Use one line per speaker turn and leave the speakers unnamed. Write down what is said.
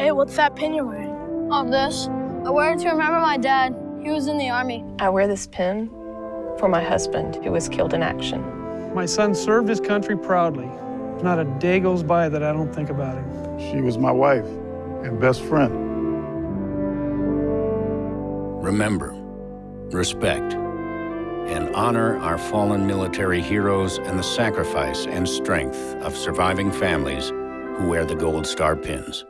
Hey, what's that pin you're wearing?
Oh, this? I wear it to remember my dad. He was in the army.
I wear this pin for my husband, who was killed in action.
My son served his country proudly. Not a day goes by that I don't think about him.
She was my wife and best friend.
Remember, respect, and honor our fallen military heroes and the sacrifice and strength of surviving families who wear the Gold Star pins.